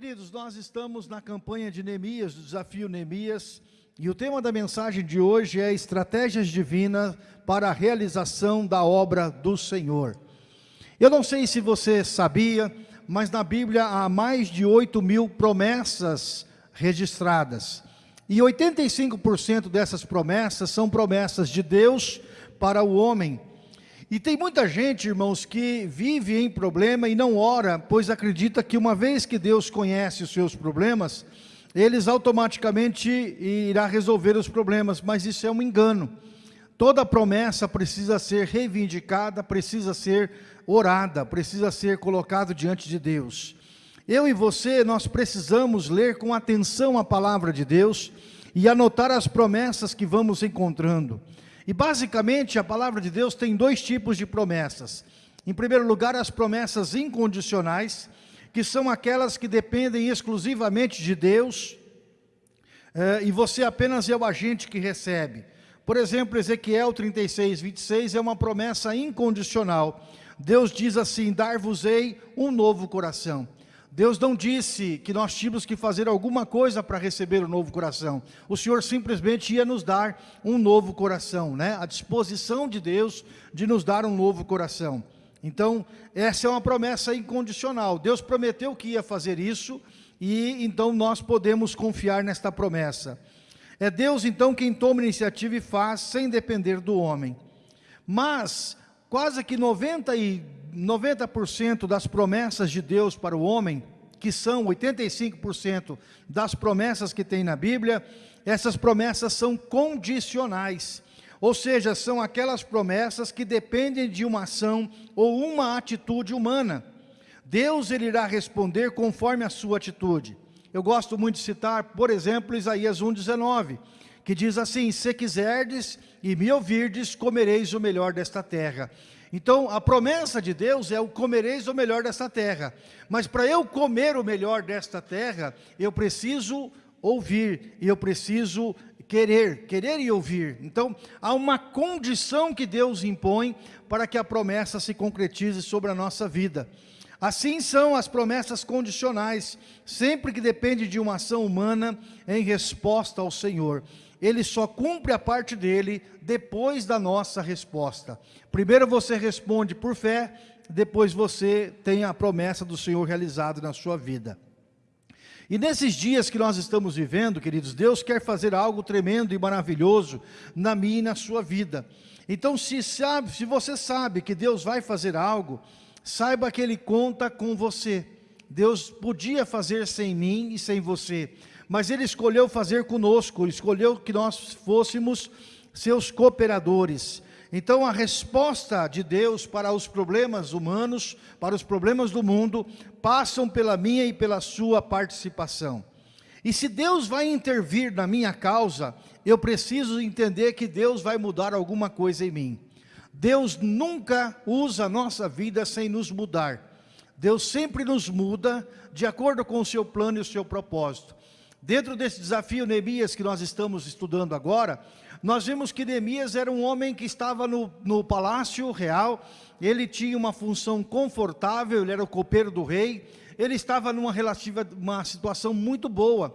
Queridos, nós estamos na campanha de Neemias, do desafio Neemias, e o tema da mensagem de hoje é estratégias divinas para a realização da obra do Senhor. Eu não sei se você sabia, mas na Bíblia há mais de 8 mil promessas registradas. E 85% dessas promessas são promessas de Deus para o homem. E tem muita gente, irmãos, que vive em problema e não ora, pois acredita que uma vez que Deus conhece os seus problemas, eles automaticamente irá resolver os problemas, mas isso é um engano. Toda promessa precisa ser reivindicada, precisa ser orada, precisa ser colocado diante de Deus. Eu e você, nós precisamos ler com atenção a palavra de Deus e anotar as promessas que vamos encontrando. E basicamente a palavra de Deus tem dois tipos de promessas. Em primeiro lugar, as promessas incondicionais, que são aquelas que dependem exclusivamente de Deus, eh, e você apenas é o agente que recebe. Por exemplo, Ezequiel 36, 26 é uma promessa incondicional. Deus diz assim, dar-vos-ei um novo coração. Deus não disse que nós tínhamos que fazer alguma coisa para receber o um novo coração. O Senhor simplesmente ia nos dar um novo coração, né? A disposição de Deus de nos dar um novo coração. Então, essa é uma promessa incondicional. Deus prometeu que ia fazer isso e então nós podemos confiar nesta promessa. É Deus então quem toma iniciativa e faz sem depender do homem. Mas quase que 90 e 90% das promessas de Deus para o homem, que são 85% das promessas que tem na Bíblia, essas promessas são condicionais. Ou seja, são aquelas promessas que dependem de uma ação ou uma atitude humana. Deus ele irá responder conforme a sua atitude. Eu gosto muito de citar, por exemplo, Isaías 1,19, que diz assim, se quiserdes e me ouvirdes, comereis o melhor desta terra. Então, a promessa de Deus é o comereis o melhor desta terra. Mas para eu comer o melhor desta terra, eu preciso ouvir, e eu preciso querer, querer e ouvir. Então, há uma condição que Deus impõe para que a promessa se concretize sobre a nossa vida. Assim são as promessas condicionais, sempre que depende de uma ação humana em resposta ao Senhor ele só cumpre a parte dele depois da nossa resposta. Primeiro você responde por fé, depois você tem a promessa do Senhor realizada na sua vida. E nesses dias que nós estamos vivendo, queridos, Deus quer fazer algo tremendo e maravilhoso na minha e na sua vida. Então, se, sabe, se você sabe que Deus vai fazer algo, saiba que Ele conta com você. Deus podia fazer sem mim e sem você, mas Ele escolheu fazer conosco, escolheu que nós fôssemos seus cooperadores. Então a resposta de Deus para os problemas humanos, para os problemas do mundo, passam pela minha e pela sua participação. E se Deus vai intervir na minha causa, eu preciso entender que Deus vai mudar alguma coisa em mim. Deus nunca usa a nossa vida sem nos mudar. Deus sempre nos muda de acordo com o seu plano e o seu propósito. Dentro desse desafio Neemias que nós estamos estudando agora, nós vimos que Neemias era um homem que estava no, no palácio real, ele tinha uma função confortável, ele era o copeiro do rei, ele estava numa relativa, uma situação muito boa.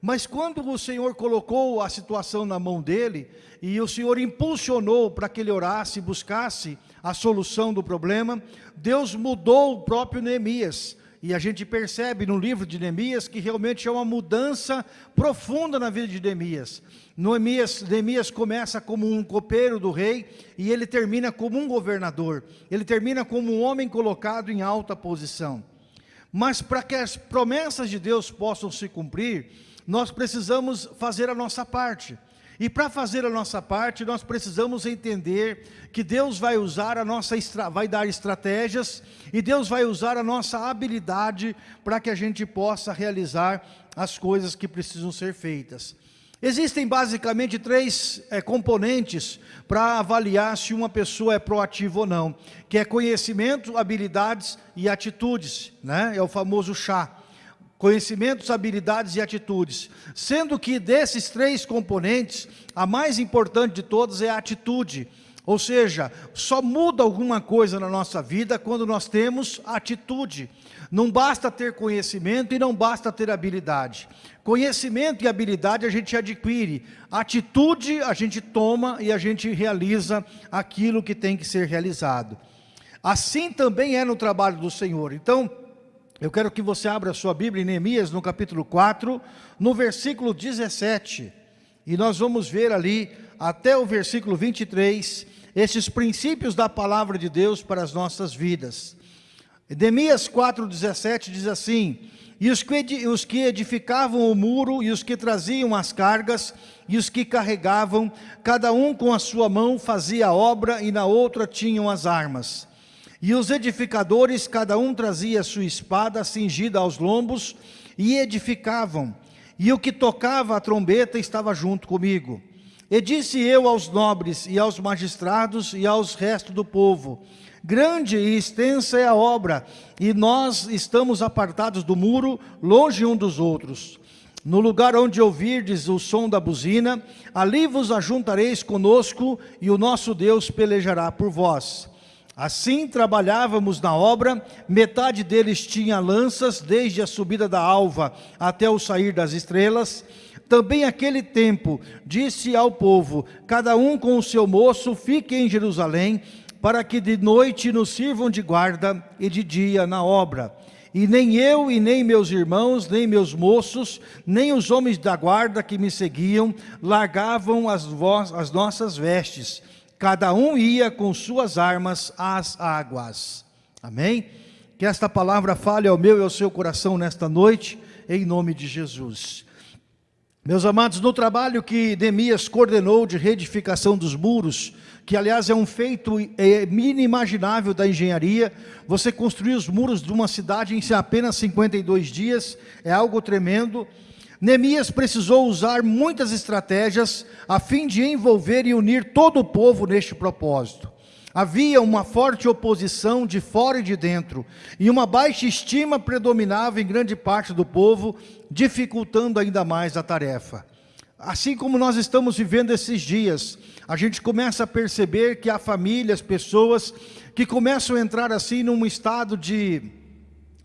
Mas quando o Senhor colocou a situação na mão dele, e o Senhor impulsionou para que ele orasse, buscasse a solução do problema, Deus mudou o próprio Neemias. E a gente percebe no livro de Neemias que realmente é uma mudança profunda na vida de Neemias. Neemias, Neemias começa como um copeiro do rei e ele termina como um governador. Ele termina como um homem colocado em alta posição. Mas para que as promessas de Deus possam se cumprir, nós precisamos fazer a nossa parte. E para fazer a nossa parte, nós precisamos entender que Deus vai usar a nossa, vai dar estratégias e Deus vai usar a nossa habilidade para que a gente possa realizar as coisas que precisam ser feitas. Existem basicamente três é, componentes para avaliar se uma pessoa é proativa ou não, que é conhecimento, habilidades e atitudes, né? é o famoso chá conhecimentos, habilidades e atitudes. Sendo que desses três componentes, a mais importante de todas é a atitude. Ou seja, só muda alguma coisa na nossa vida quando nós temos atitude. Não basta ter conhecimento e não basta ter habilidade. Conhecimento e habilidade a gente adquire. Atitude a gente toma e a gente realiza aquilo que tem que ser realizado. Assim também é no trabalho do Senhor. Então, eu quero que você abra a sua Bíblia em Neemias, no capítulo 4, no versículo 17. E nós vamos ver ali, até o versículo 23, esses princípios da palavra de Deus para as nossas vidas. Neemias 4,17 diz assim, e os que edificavam o muro, e os que traziam as cargas, e os que carregavam, cada um com a sua mão fazia a obra, e na outra tinham as armas. E os edificadores, cada um trazia sua espada cingida aos lombos, e edificavam. E o que tocava a trombeta estava junto comigo. E disse eu aos nobres, e aos magistrados, e aos restos do povo, grande e extensa é a obra, e nós estamos apartados do muro, longe um dos outros. No lugar onde ouvirdes o som da buzina, ali vos ajuntareis conosco, e o nosso Deus pelejará por vós. Assim trabalhávamos na obra, metade deles tinha lanças, desde a subida da alva até o sair das estrelas, também aquele tempo disse ao povo, cada um com o seu moço, fique em Jerusalém, para que de noite nos sirvam de guarda e de dia na obra. E nem eu, e nem meus irmãos, nem meus moços, nem os homens da guarda que me seguiam, largavam as, as nossas vestes. Cada um ia com suas armas às águas. Amém? Que esta palavra fale ao meu e ao seu coração nesta noite, em nome de Jesus. Meus amados, no trabalho que Neemias coordenou de reedificação dos muros, que aliás é um feito é, inimaginável da engenharia, você construir os muros de uma cidade em apenas 52 dias, é algo tremendo. Neemias precisou usar muitas estratégias a fim de envolver e unir todo o povo neste propósito. Havia uma forte oposição de fora e de dentro, e uma baixa estima predominava em grande parte do povo, dificultando ainda mais a tarefa. Assim como nós estamos vivendo esses dias, a gente começa a perceber que há famílias, pessoas que começam a entrar assim num estado de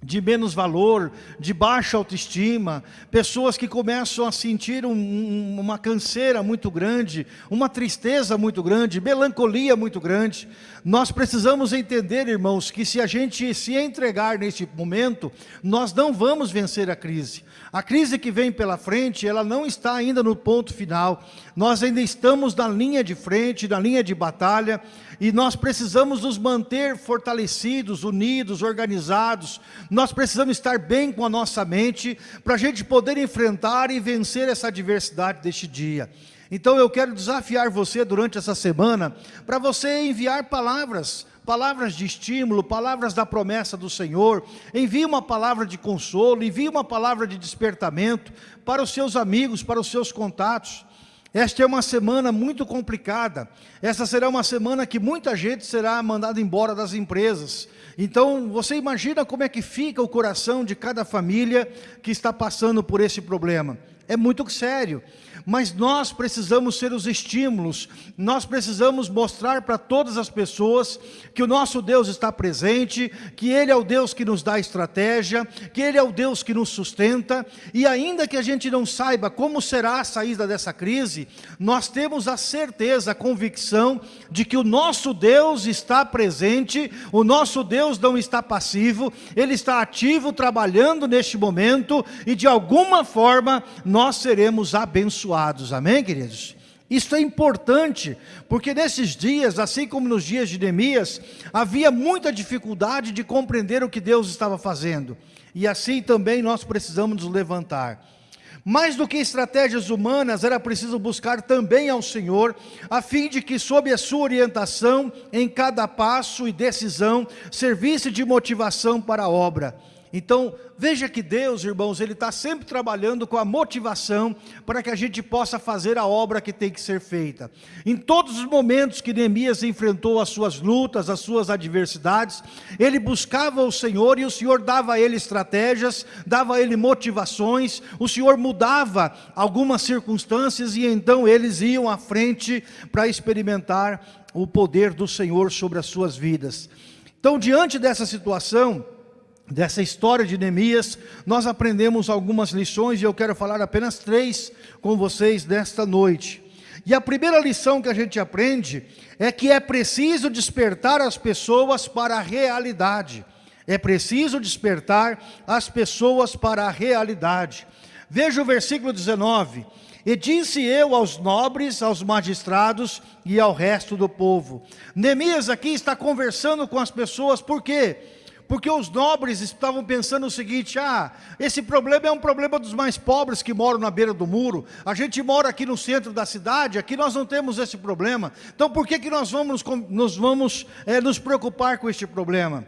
de menos valor, de baixa autoestima, pessoas que começam a sentir um, uma canseira muito grande, uma tristeza muito grande, melancolia muito grande. Nós precisamos entender, irmãos, que se a gente se entregar nesse momento, nós não vamos vencer a crise. A crise que vem pela frente, ela não está ainda no ponto final. Nós ainda estamos na linha de frente, na linha de batalha, e nós precisamos nos manter fortalecidos, unidos, organizados. Nós precisamos estar bem com a nossa mente, para a gente poder enfrentar e vencer essa adversidade deste dia. Então eu quero desafiar você durante essa semana, para você enviar palavras, palavras de estímulo, palavras da promessa do Senhor, envie uma palavra de consolo, envie uma palavra de despertamento para os seus amigos, para os seus contatos. Esta é uma semana muito complicada. Essa será uma semana que muita gente será mandada embora das empresas. Então, você imagina como é que fica o coração de cada família que está passando por esse problema. É muito sério mas nós precisamos ser os estímulos, nós precisamos mostrar para todas as pessoas que o nosso Deus está presente, que Ele é o Deus que nos dá estratégia, que Ele é o Deus que nos sustenta, e ainda que a gente não saiba como será a saída dessa crise, nós temos a certeza, a convicção de que o nosso Deus está presente, o nosso Deus não está passivo, Ele está ativo, trabalhando neste momento, e de alguma forma nós seremos abençoados abençoados, amém queridos? Isso é importante, porque nesses dias, assim como nos dias de Neemias, havia muita dificuldade de compreender o que Deus estava fazendo. E assim também nós precisamos nos levantar. Mais do que estratégias humanas, era preciso buscar também ao Senhor, a fim de que sob a sua orientação, em cada passo e decisão, servisse de motivação para a obra. Então, veja que Deus, irmãos, Ele está sempre trabalhando com a motivação para que a gente possa fazer a obra que tem que ser feita. Em todos os momentos que Neemias enfrentou as suas lutas, as suas adversidades, ele buscava o Senhor e o Senhor dava a ele estratégias, dava a ele motivações, o Senhor mudava algumas circunstâncias e então eles iam à frente para experimentar o poder do Senhor sobre as suas vidas. Então, diante dessa situação, dessa história de Neemias, nós aprendemos algumas lições e eu quero falar apenas três com vocês nesta noite. E a primeira lição que a gente aprende é que é preciso despertar as pessoas para a realidade. É preciso despertar as pessoas para a realidade. Veja o versículo 19. E disse eu aos nobres, aos magistrados e ao resto do povo. Neemias aqui está conversando com as pessoas, por quê? porque os nobres estavam pensando o seguinte, ah, esse problema é um problema dos mais pobres que moram na beira do muro, a gente mora aqui no centro da cidade, aqui nós não temos esse problema, então por que, que nós vamos, nos, vamos é, nos preocupar com este problema?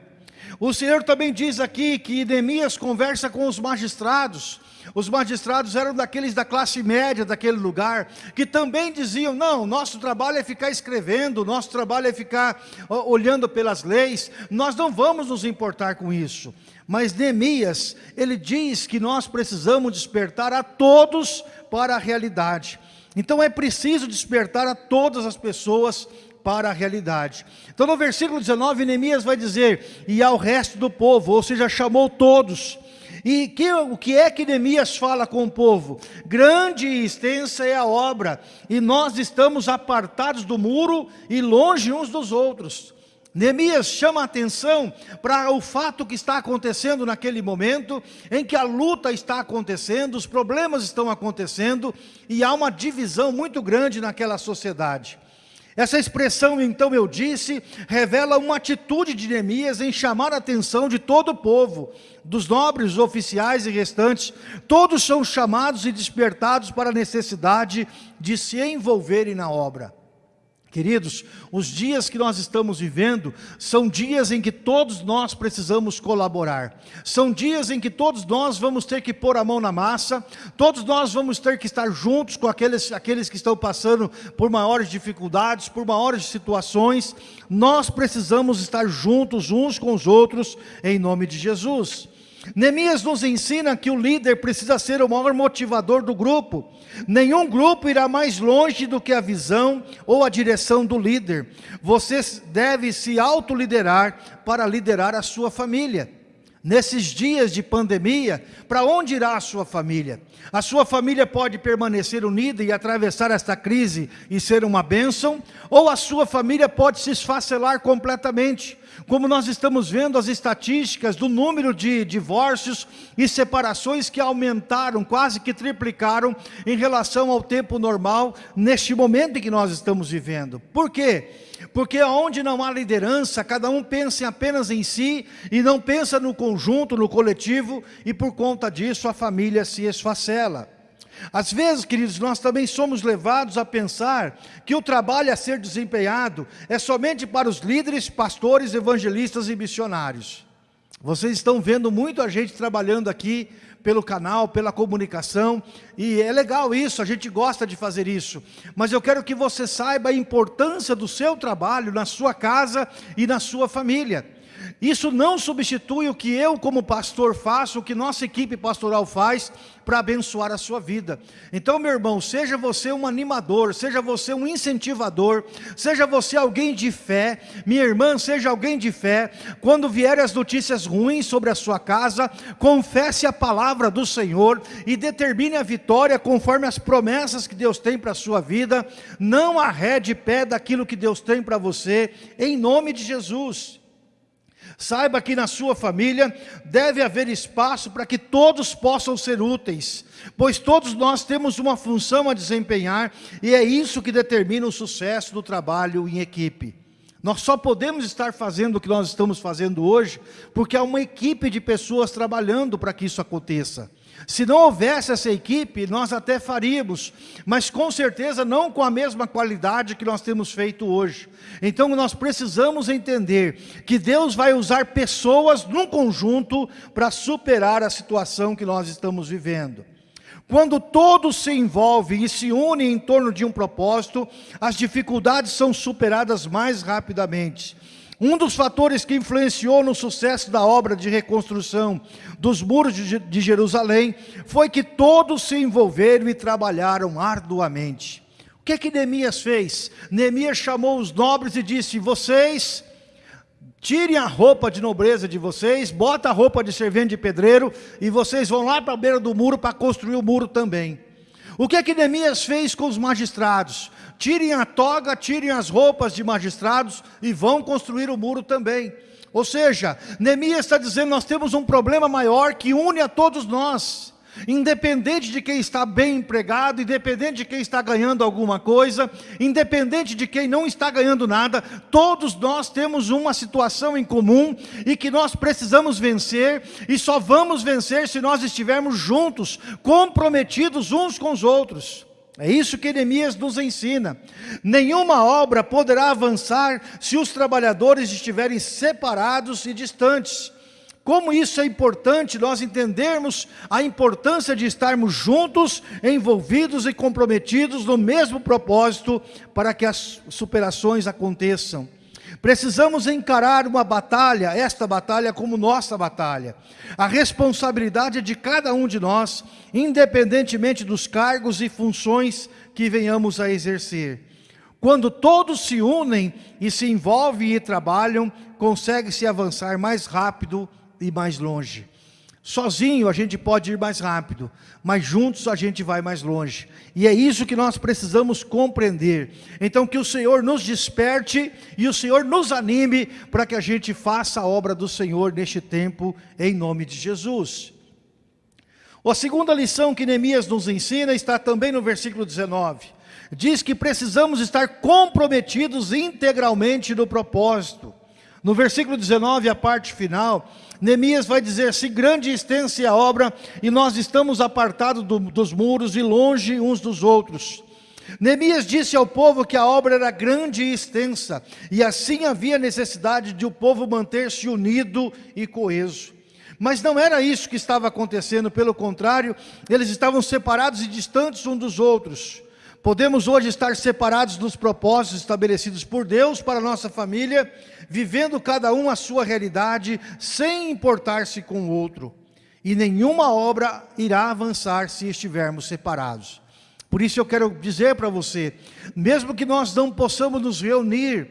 O Senhor também diz aqui que Neemias conversa com os magistrados, os magistrados eram daqueles da classe média daquele lugar, que também diziam, não, nosso trabalho é ficar escrevendo, nosso trabalho é ficar olhando pelas leis, nós não vamos nos importar com isso. Mas Neemias, ele diz que nós precisamos despertar a todos para a realidade. Então é preciso despertar a todas as pessoas para a realidade. Então no versículo 19, Neemias vai dizer, e ao resto do povo, ou seja, chamou todos, e que, o que é que Neemias fala com o povo? Grande e extensa é a obra, e nós estamos apartados do muro e longe uns dos outros. Neemias chama a atenção para o fato que está acontecendo naquele momento, em que a luta está acontecendo, os problemas estão acontecendo, e há uma divisão muito grande naquela sociedade. Essa expressão, então eu disse, revela uma atitude de Neemias em chamar a atenção de todo o povo, dos nobres, oficiais e restantes, todos são chamados e despertados para a necessidade de se envolverem na obra. Queridos, os dias que nós estamos vivendo são dias em que todos nós precisamos colaborar. São dias em que todos nós vamos ter que pôr a mão na massa, todos nós vamos ter que estar juntos com aqueles, aqueles que estão passando por maiores dificuldades, por maiores situações. Nós precisamos estar juntos uns com os outros em nome de Jesus. Neemias nos ensina que o líder precisa ser o maior motivador do grupo. Nenhum grupo irá mais longe do que a visão ou a direção do líder. Você deve se autoliderar para liderar a sua família. Nesses dias de pandemia, para onde irá a sua família? A sua família pode permanecer unida e atravessar esta crise e ser uma bênção, ou a sua família pode se esfacelar completamente. Como nós estamos vendo as estatísticas do número de divórcios e separações que aumentaram, quase que triplicaram em relação ao tempo normal, neste momento em que nós estamos vivendo. Por quê? Porque onde não há liderança, cada um pensa apenas em si e não pensa no conjunto, no coletivo, e por conta disso a família se esfacela. Às vezes, queridos, nós também somos levados a pensar que o trabalho a ser desempenhado é somente para os líderes, pastores, evangelistas e missionários. Vocês estão vendo muito a gente trabalhando aqui pelo canal, pela comunicação, e é legal isso, a gente gosta de fazer isso, mas eu quero que você saiba a importância do seu trabalho na sua casa e na sua família. Isso não substitui o que eu como pastor faço, o que nossa equipe pastoral faz para abençoar a sua vida. Então meu irmão, seja você um animador, seja você um incentivador, seja você alguém de fé, minha irmã, seja alguém de fé, quando vierem as notícias ruins sobre a sua casa, confesse a palavra do Senhor e determine a vitória conforme as promessas que Deus tem para a sua vida, não arrede pé daquilo que Deus tem para você, em nome de Jesus. Saiba que na sua família deve haver espaço para que todos possam ser úteis, pois todos nós temos uma função a desempenhar e é isso que determina o sucesso do trabalho em equipe. Nós só podemos estar fazendo o que nós estamos fazendo hoje porque há uma equipe de pessoas trabalhando para que isso aconteça. Se não houvesse essa equipe, nós até faríamos, mas com certeza não com a mesma qualidade que nós temos feito hoje. Então nós precisamos entender que Deus vai usar pessoas num conjunto para superar a situação que nós estamos vivendo. Quando todos se envolvem e se unem em torno de um propósito, as dificuldades são superadas mais rapidamente. Um dos fatores que influenciou no sucesso da obra de reconstrução dos muros de Jerusalém foi que todos se envolveram e trabalharam arduamente. O que é que Neemias fez? Neemias chamou os nobres e disse, vocês tirem a roupa de nobreza de vocês, bota a roupa de servente de pedreiro e vocês vão lá para a beira do muro para construir o muro também. O que é que Neemias fez com os magistrados? tirem a toga, tirem as roupas de magistrados e vão construir o muro também. Ou seja, Neemias está dizendo, nós temos um problema maior que une a todos nós. Independente de quem está bem empregado, independente de quem está ganhando alguma coisa, independente de quem não está ganhando nada, todos nós temos uma situação em comum e que nós precisamos vencer e só vamos vencer se nós estivermos juntos, comprometidos uns com os outros. É isso que Neemias nos ensina. Nenhuma obra poderá avançar se os trabalhadores estiverem separados e distantes. Como isso é importante nós entendermos a importância de estarmos juntos, envolvidos e comprometidos no mesmo propósito para que as superações aconteçam. Precisamos encarar uma batalha, esta batalha como nossa batalha. A responsabilidade é de cada um de nós, independentemente dos cargos e funções que venhamos a exercer. Quando todos se unem e se envolvem e trabalham, consegue-se avançar mais rápido e mais longe. Sozinho a gente pode ir mais rápido, mas juntos a gente vai mais longe. E é isso que nós precisamos compreender. Então que o Senhor nos desperte e o Senhor nos anime para que a gente faça a obra do Senhor neste tempo, em nome de Jesus. A segunda lição que Neemias nos ensina está também no versículo 19. Diz que precisamos estar comprometidos integralmente no propósito. No versículo 19, a parte final, Neemias vai dizer assim, grande e extensa é a obra, e nós estamos apartados do, dos muros e longe uns dos outros. Neemias disse ao povo que a obra era grande e extensa, e assim havia necessidade de o povo manter-se unido e coeso. Mas não era isso que estava acontecendo, pelo contrário, eles estavam separados e distantes uns dos outros. Podemos hoje estar separados dos propósitos estabelecidos por Deus para nossa família, vivendo cada um a sua realidade, sem importar-se com o outro. E nenhuma obra irá avançar se estivermos separados. Por isso eu quero dizer para você, mesmo que nós não possamos nos reunir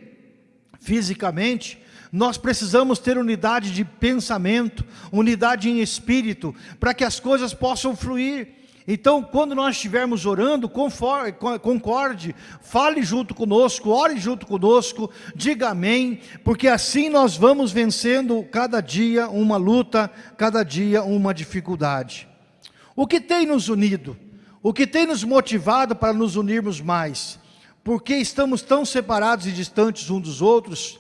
fisicamente, nós precisamos ter unidade de pensamento, unidade em espírito, para que as coisas possam fluir. Então, quando nós estivermos orando, concorde, fale junto conosco, ore junto conosco, diga amém, porque assim nós vamos vencendo cada dia uma luta, cada dia uma dificuldade. O que tem nos unido? O que tem nos motivado para nos unirmos mais? Porque estamos tão separados e distantes uns dos outros?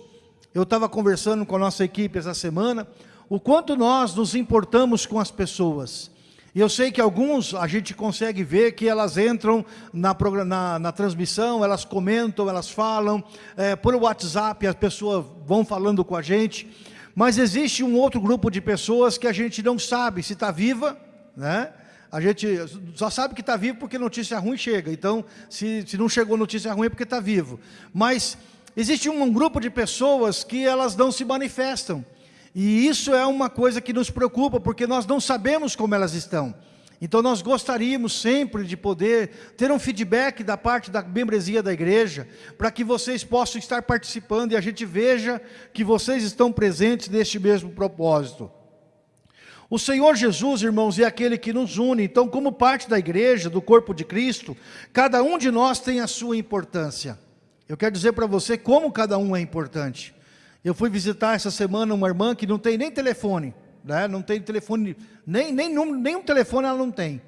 Eu estava conversando com a nossa equipe essa semana, o quanto nós nos importamos com as pessoas. E eu sei que alguns a gente consegue ver que elas entram na, na, na transmissão, elas comentam, elas falam, é, por WhatsApp as pessoas vão falando com a gente, mas existe um outro grupo de pessoas que a gente não sabe se está viva, né? A gente só sabe que está vivo porque notícia ruim chega, então se, se não chegou notícia ruim é porque está vivo. Mas existe um grupo de pessoas que elas não se manifestam, e isso é uma coisa que nos preocupa, porque nós não sabemos como elas estão. Então nós gostaríamos sempre de poder ter um feedback da parte da membresia da igreja, para que vocês possam estar participando e a gente veja que vocês estão presentes neste mesmo propósito. O Senhor Jesus, irmãos, é aquele que nos une, então como parte da igreja, do corpo de Cristo, cada um de nós tem a sua importância. Eu quero dizer para você como cada um é importante. Eu fui visitar essa semana uma irmã que não tem nem telefone, né? não tem telefone, nem, nem, nem um telefone ela não tem.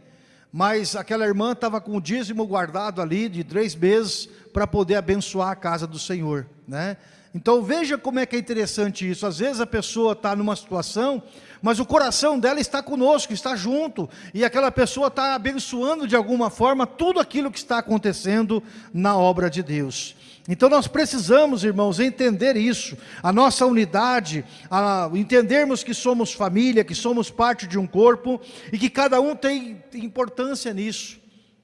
Mas aquela irmã estava com o dízimo guardado ali de três meses para poder abençoar a casa do Senhor. Né? Então veja como é que é interessante isso. Às vezes a pessoa está numa situação, mas o coração dela está conosco, está junto, e aquela pessoa está abençoando de alguma forma tudo aquilo que está acontecendo na obra de Deus. Então nós precisamos, irmãos, entender isso, a nossa unidade, a, entendermos que somos família, que somos parte de um corpo e que cada um tem importância nisso.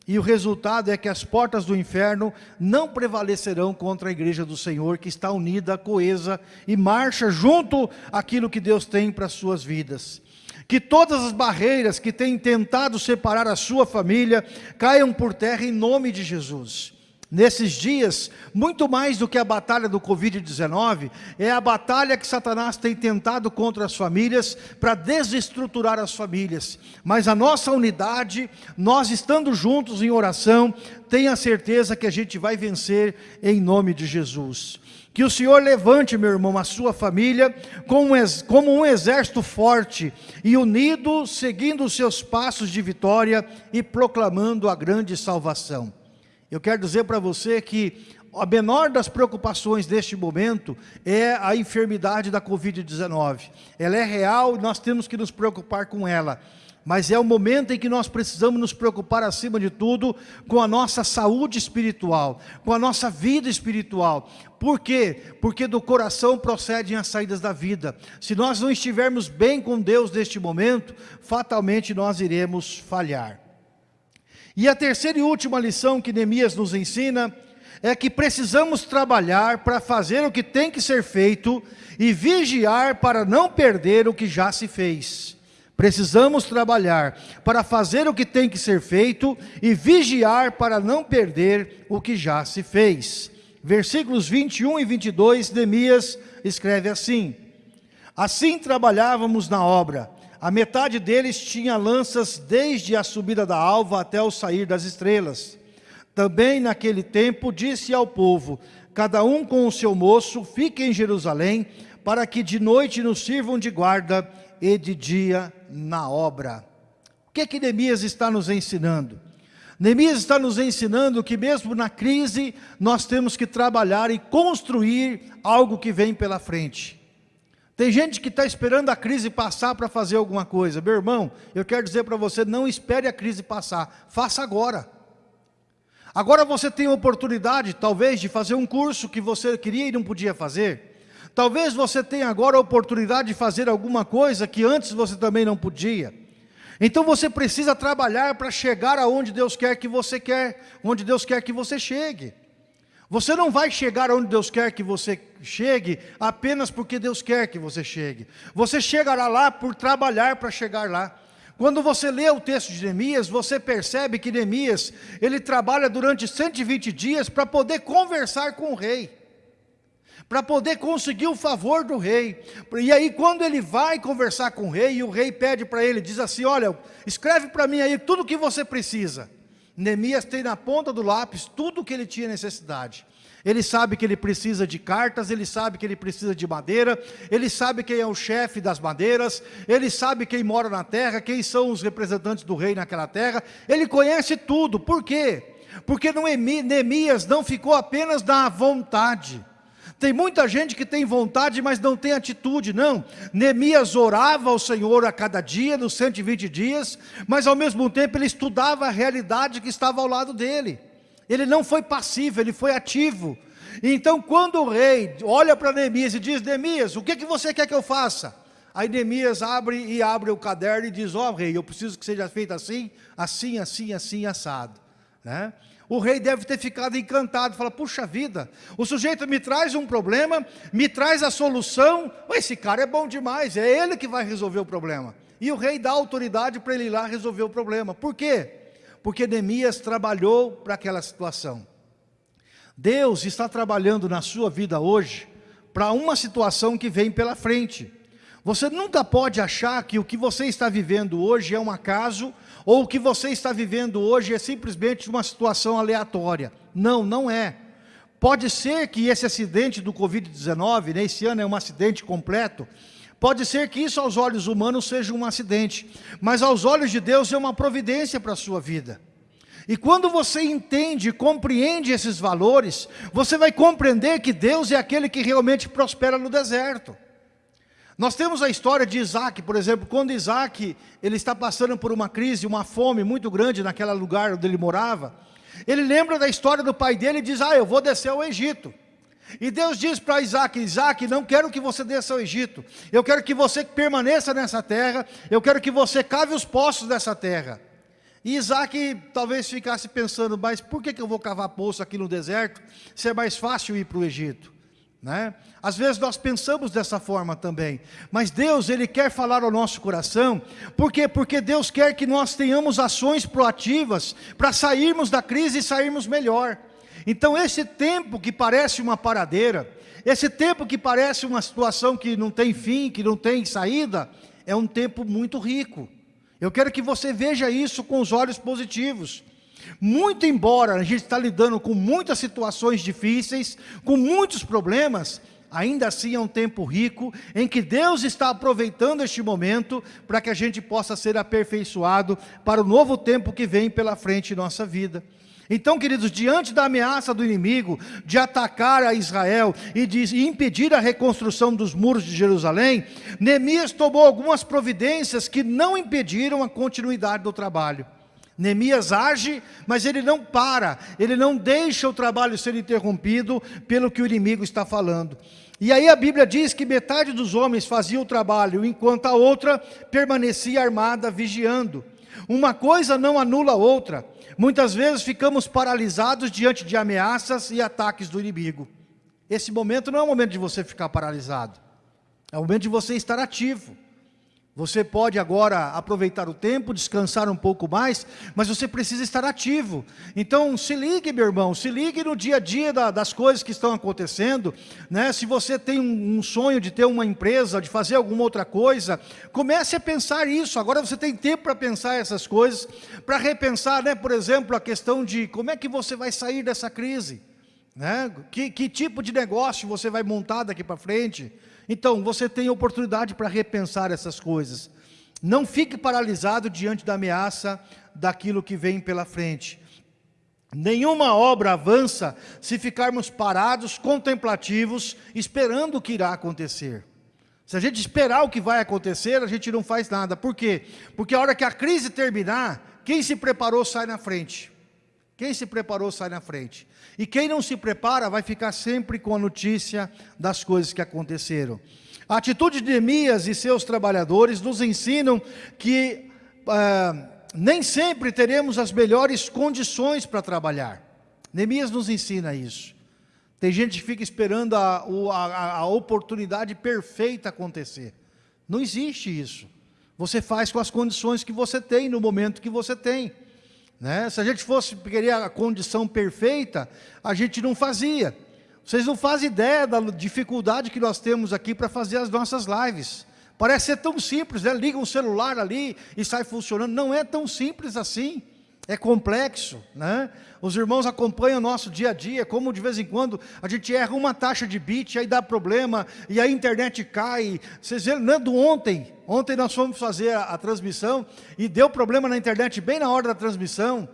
E o resultado é que as portas do inferno não prevalecerão contra a igreja do Senhor, que está unida, coesa e marcha junto àquilo que Deus tem para as suas vidas. Que todas as barreiras que têm tentado separar a sua família caiam por terra em nome de Jesus. Nesses dias, muito mais do que a batalha do Covid-19, é a batalha que Satanás tem tentado contra as famílias, para desestruturar as famílias. Mas a nossa unidade, nós estando juntos em oração, tenha certeza que a gente vai vencer em nome de Jesus. Que o Senhor levante, meu irmão, a sua família como um exército forte e unido, seguindo os seus passos de vitória e proclamando a grande salvação. Eu quero dizer para você que a menor das preocupações deste momento é a enfermidade da Covid-19. Ela é real e nós temos que nos preocupar com ela. Mas é o momento em que nós precisamos nos preocupar, acima de tudo, com a nossa saúde espiritual, com a nossa vida espiritual. Por quê? Porque do coração procedem as saídas da vida. Se nós não estivermos bem com Deus neste momento, fatalmente nós iremos falhar. E a terceira e última lição que Neemias nos ensina é que precisamos trabalhar para fazer o que tem que ser feito e vigiar para não perder o que já se fez. Precisamos trabalhar para fazer o que tem que ser feito e vigiar para não perder o que já se fez. Versículos 21 e 22, Neemias escreve assim: Assim trabalhávamos na obra, a metade deles tinha lanças desde a subida da alva até o sair das estrelas. Também naquele tempo disse ao povo, cada um com o seu moço, fique em Jerusalém, para que de noite nos sirvam de guarda e de dia na obra. O que é que Neemias está nos ensinando? Neemias está nos ensinando que mesmo na crise, nós temos que trabalhar e construir algo que vem pela frente. Tem gente que está esperando a crise passar para fazer alguma coisa. Meu irmão, eu quero dizer para você, não espere a crise passar, faça agora. Agora você tem a oportunidade, talvez, de fazer um curso que você queria e não podia fazer. Talvez você tenha agora a oportunidade de fazer alguma coisa que antes você também não podia. Então você precisa trabalhar para chegar aonde Deus quer que você quer, onde Deus quer que você chegue. Você não vai chegar onde Deus quer que você chegue apenas porque Deus quer que você chegue. Você chegará lá por trabalhar para chegar lá. Quando você lê o texto de Neemias, você percebe que Neemias, ele trabalha durante 120 dias para poder conversar com o rei. Para poder conseguir o favor do rei. E aí quando ele vai conversar com o rei, e o rei pede para ele, diz assim, olha, escreve para mim aí tudo o que você precisa. Neemias tem na ponta do lápis tudo o que ele tinha necessidade. Ele sabe que ele precisa de cartas, ele sabe que ele precisa de madeira, ele sabe quem é o chefe das madeiras, ele sabe quem mora na terra, quem são os representantes do rei naquela terra, ele conhece tudo. Por quê? Porque Neemias não ficou apenas na vontade, tem muita gente que tem vontade, mas não tem atitude, não. Neemias orava ao Senhor a cada dia, nos 120 dias, mas ao mesmo tempo ele estudava a realidade que estava ao lado dele. Ele não foi passivo, ele foi ativo. Então quando o rei olha para Neemias e diz, Neemias, o que, que você quer que eu faça? Aí Neemias abre e abre o caderno e diz, ó oh, rei, eu preciso que seja feito assim, assim, assim, assim, assado. Né? O rei deve ter ficado encantado, fala, puxa vida, o sujeito me traz um problema, me traz a solução, esse cara é bom demais, é ele que vai resolver o problema. E o rei dá autoridade para ele ir lá resolver o problema. Por quê? Porque Neemias trabalhou para aquela situação. Deus está trabalhando na sua vida hoje para uma situação que vem pela frente. Você nunca pode achar que o que você está vivendo hoje é um acaso, ou o que você está vivendo hoje é simplesmente uma situação aleatória. Não, não é. Pode ser que esse acidente do Covid-19, né, esse ano é um acidente completo, pode ser que isso aos olhos humanos seja um acidente, mas aos olhos de Deus é uma providência para a sua vida. E quando você entende, compreende esses valores, você vai compreender que Deus é aquele que realmente prospera no deserto. Nós temos a história de Isaac, por exemplo, quando Isaac ele está passando por uma crise, uma fome muito grande naquele lugar onde ele morava, ele lembra da história do pai dele e diz, ah, eu vou descer ao Egito. E Deus diz para Isaac, Isaac, não quero que você desça ao Egito, eu quero que você permaneça nessa terra, eu quero que você cave os poços dessa terra. E Isaac talvez ficasse pensando, mas por que, que eu vou cavar poço aqui no deserto, se é mais fácil ir para o Egito? Né? Às vezes nós pensamos dessa forma também, mas Deus Ele quer falar ao nosso coração, por quê? Porque Deus quer que nós tenhamos ações proativas, para sairmos da crise e sairmos melhor. Então esse tempo que parece uma paradeira, esse tempo que parece uma situação que não tem fim, que não tem saída, é um tempo muito rico. Eu quero que você veja isso com os olhos positivos. Muito embora a gente está lidando com muitas situações difíceis, com muitos problemas, ainda assim é um tempo rico, em que Deus está aproveitando este momento, para que a gente possa ser aperfeiçoado para o novo tempo que vem pela frente em nossa vida. Então, queridos, diante da ameaça do inimigo de atacar a Israel e de impedir a reconstrução dos muros de Jerusalém, Neemias tomou algumas providências que não impediram a continuidade do trabalho. Neemias age, mas ele não para, ele não deixa o trabalho ser interrompido pelo que o inimigo está falando. E aí a Bíblia diz que metade dos homens fazia o trabalho, enquanto a outra permanecia armada, vigiando. Uma coisa não anula a outra. Muitas vezes ficamos paralisados diante de ameaças e ataques do inimigo. Esse momento não é o momento de você ficar paralisado. É o momento de você estar ativo. Você pode agora aproveitar o tempo, descansar um pouco mais, mas você precisa estar ativo. Então, se ligue, meu irmão, se ligue no dia a dia da, das coisas que estão acontecendo. Né? Se você tem um, um, sonho de ter uma empresa, de fazer alguma outra coisa, comece a pensar isso. Agora você tem tempo para pensar essas coisas, para repensar, né, por exemplo, a questão de como é que você vai sair dessa crise. Né? Que, que tipo de negócio você vai montar daqui para frente? Então, você tem oportunidade para repensar essas coisas. Não fique paralisado diante da ameaça daquilo que vem pela frente. Nenhuma obra avança se ficarmos parados, contemplativos, esperando o que irá acontecer. Se a gente esperar o que vai acontecer, a gente não faz nada. Por quê? Porque a hora que a crise terminar, quem se preparou sai na frente. Quem se preparou sai na frente. E quem não se prepara vai ficar sempre com a notícia das coisas que aconteceram. A atitude de Neemias e seus trabalhadores nos ensinam que ah, nem sempre teremos as melhores condições para trabalhar. Neemias nos ensina isso. Tem gente que fica esperando a, a, a oportunidade perfeita acontecer. Não existe isso. Você faz com as condições que você tem, no momento que você tem. Né? Se a gente fosse querer a condição perfeita, a gente não fazia. Vocês não fazem ideia da dificuldade que nós temos aqui para fazer as nossas lives. Parece ser tão simples, né? liga um celular ali e sai funcionando. Não é tão simples assim é complexo, né? Os irmãos acompanham o nosso dia a dia, como de vez em quando a gente erra uma taxa de bit, aí dá problema, e a internet cai. Vocês viram, não é do ontem, ontem nós fomos fazer a, a transmissão, e deu problema na internet bem na hora da transmissão,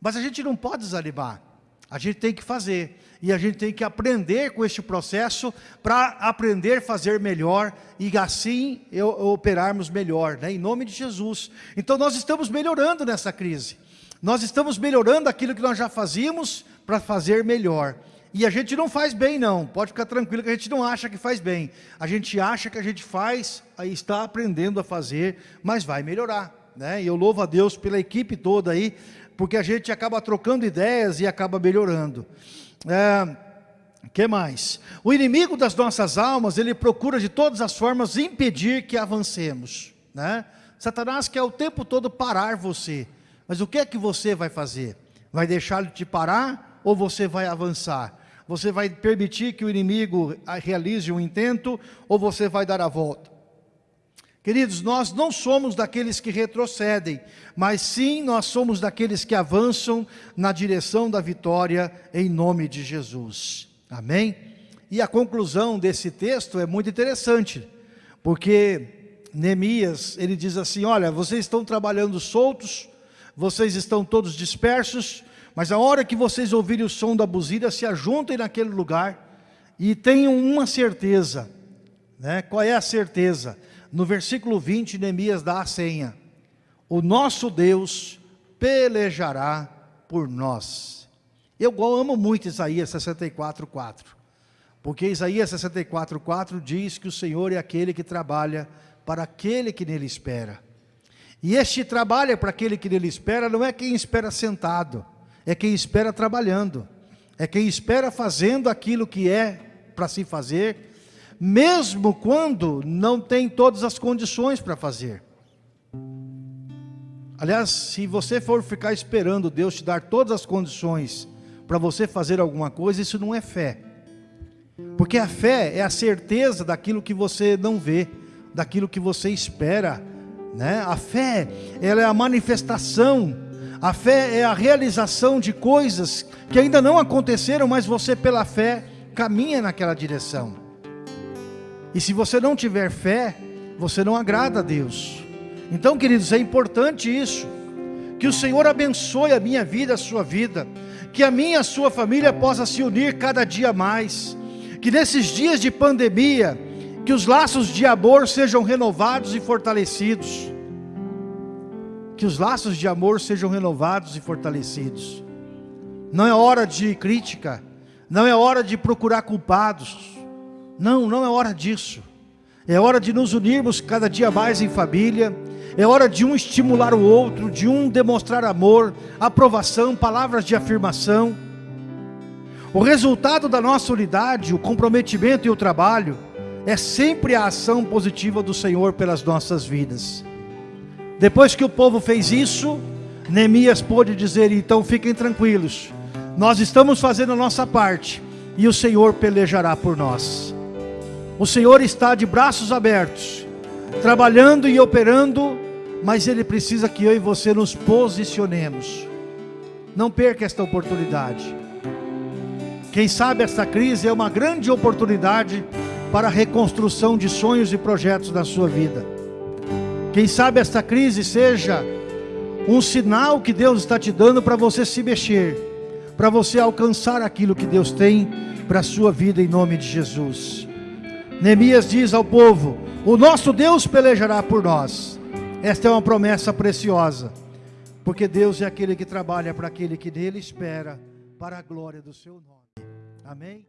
mas a gente não pode desanimar, a gente tem que fazer, e a gente tem que aprender com este processo, para aprender a fazer melhor, e assim eu, operarmos melhor, né? em nome de Jesus. Então nós estamos melhorando nessa crise, nós estamos melhorando aquilo que nós já fazíamos, para fazer melhor. E a gente não faz bem não, pode ficar tranquilo que a gente não acha que faz bem. A gente acha que a gente faz, aí está aprendendo a fazer, mas vai melhorar. Né? E eu louvo a Deus pela equipe toda aí, porque a gente acaba trocando ideias e acaba melhorando. É, que mais? O inimigo das nossas almas, ele procura de todas as formas impedir que avancemos. Né? Satanás quer o tempo todo parar você. Mas o que é que você vai fazer? Vai deixar ele te parar ou você vai avançar? Você vai permitir que o inimigo realize um intento ou você vai dar a volta? Queridos, nós não somos daqueles que retrocedem, mas sim nós somos daqueles que avançam na direção da vitória em nome de Jesus. Amém? E a conclusão desse texto é muito interessante, porque Neemias, ele diz assim, olha, vocês estão trabalhando soltos, vocês estão todos dispersos, mas a hora que vocês ouvirem o som da buzina, se ajuntem naquele lugar e tenham uma certeza. Né? Qual é a certeza? No versículo 20, Neemias dá a senha. O nosso Deus pelejará por nós. Eu amo muito Isaías 64, 4. Porque Isaías 64, 4 diz que o Senhor é aquele que trabalha para aquele que nele espera. E este trabalho para aquele que nele espera não é quem espera sentado, é quem espera trabalhando, é quem espera fazendo aquilo que é para se fazer, mesmo quando não tem todas as condições para fazer. Aliás, se você for ficar esperando Deus te dar todas as condições para você fazer alguma coisa, isso não é fé. Porque a fé é a certeza daquilo que você não vê, daquilo que você espera. Né? A fé, ela é a manifestação, a fé é a realização de coisas que ainda não aconteceram, mas você pela fé caminha naquela direção. E se você não tiver fé, você não agrada a Deus. Então, queridos, é importante isso. Que o Senhor abençoe a minha vida, a sua vida. Que a minha e a sua família possa se unir cada dia mais. Que nesses dias de pandemia, que os laços de amor sejam renovados e fortalecidos. Que os laços de amor sejam renovados e fortalecidos. Não é hora de crítica, não é hora de procurar culpados. Não, não é hora disso. É hora de nos unirmos cada dia mais em família. É hora de um estimular o outro, de um demonstrar amor, aprovação, palavras de afirmação. O resultado da nossa unidade, o comprometimento e o trabalho é sempre a ação positiva do Senhor pelas nossas vidas. Depois que o povo fez isso, Neemias pôde dizer: então fiquem tranquilos, nós estamos fazendo a nossa parte e o Senhor pelejará por nós. O Senhor está de braços abertos, trabalhando e operando, mas Ele precisa que eu e você nos posicionemos. Não perca esta oportunidade. Quem sabe esta crise é uma grande oportunidade para a reconstrução de sonhos e projetos na sua vida. Quem sabe esta crise seja um sinal que Deus está te dando para você se mexer, para você alcançar aquilo que Deus tem para a sua vida em nome de Jesus. Neemias diz ao povo: O nosso Deus pelejará por nós. Esta é uma promessa preciosa, porque Deus é aquele que trabalha para aquele que nele espera, para a glória do seu nome. Amém?